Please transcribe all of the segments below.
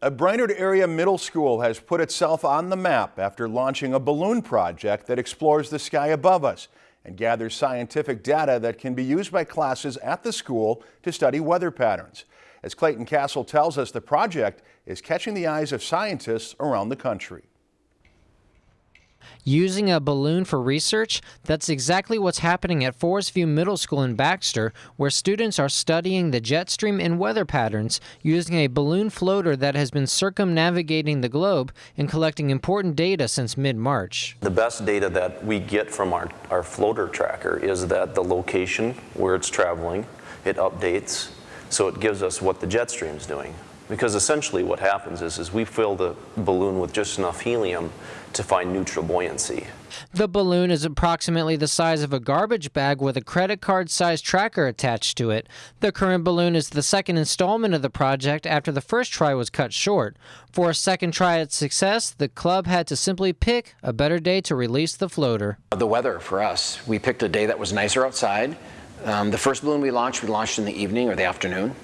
A Brainerd area middle school has put itself on the map after launching a balloon project that explores the sky above us and gathers scientific data that can be used by classes at the school to study weather patterns. As Clayton Castle tells us, the project is catching the eyes of scientists around the country. Using a balloon for research? That's exactly what's happening at Forest View Middle School in Baxter, where students are studying the jet stream and weather patterns using a balloon floater that has been circumnavigating the globe and collecting important data since mid-March. The best data that we get from our, our floater tracker is that the location where it's traveling, it updates, so it gives us what the jet stream is doing. Because essentially what happens is, is we fill the balloon with just enough helium to find neutral buoyancy. The balloon is approximately the size of a garbage bag with a credit card sized tracker attached to it. The current balloon is the second installment of the project after the first try was cut short. For a second try at success, the club had to simply pick a better day to release the floater. The weather for us, we picked a day that was nicer outside. Um, the first balloon we launched, we launched in the evening or the afternoon,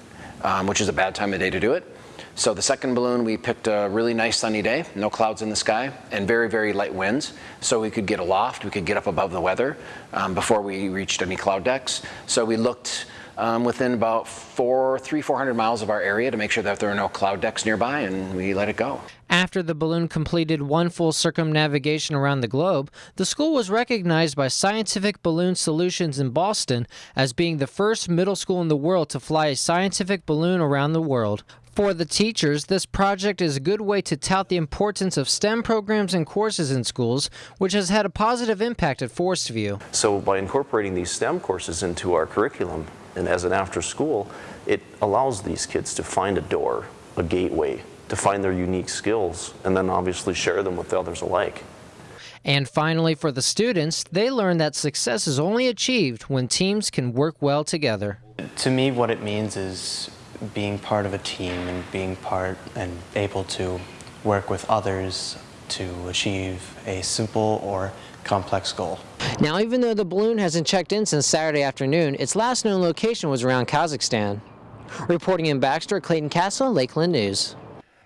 um, which is a bad time of day to do it. So the second balloon, we picked a really nice sunny day, no clouds in the sky, and very, very light winds. So we could get aloft, we could get up above the weather um, before we reached any cloud decks. So we looked um, within about four, three, 400 miles of our area to make sure that there are no cloud decks nearby, and we let it go. After the balloon completed one full circumnavigation around the globe, the school was recognized by Scientific Balloon Solutions in Boston as being the first middle school in the world to fly a scientific balloon around the world. For the teachers, this project is a good way to tout the importance of STEM programs and courses in schools, which has had a positive impact at Forest View. So by incorporating these STEM courses into our curriculum and as an after school, it allows these kids to find a door, a gateway, to find their unique skills and then obviously share them with others alike. And finally, for the students, they learn that success is only achieved when teams can work well together. To me, what it means is being part of a team and being part and able to work with others to achieve a simple or complex goal. Now, even though the balloon hasn't checked in since Saturday afternoon, its last known location was around Kazakhstan. Reporting in Baxter, Clayton Castle, Lakeland News.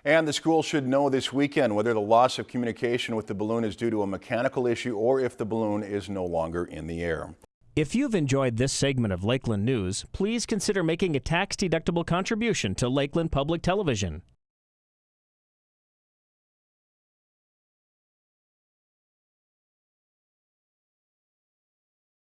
And the school should know this weekend whether the loss of communication with the balloon is due to a mechanical issue or if the balloon is no longer in the air. If you've enjoyed this segment of Lakeland News, please consider making a tax-deductible contribution to Lakeland Public Television.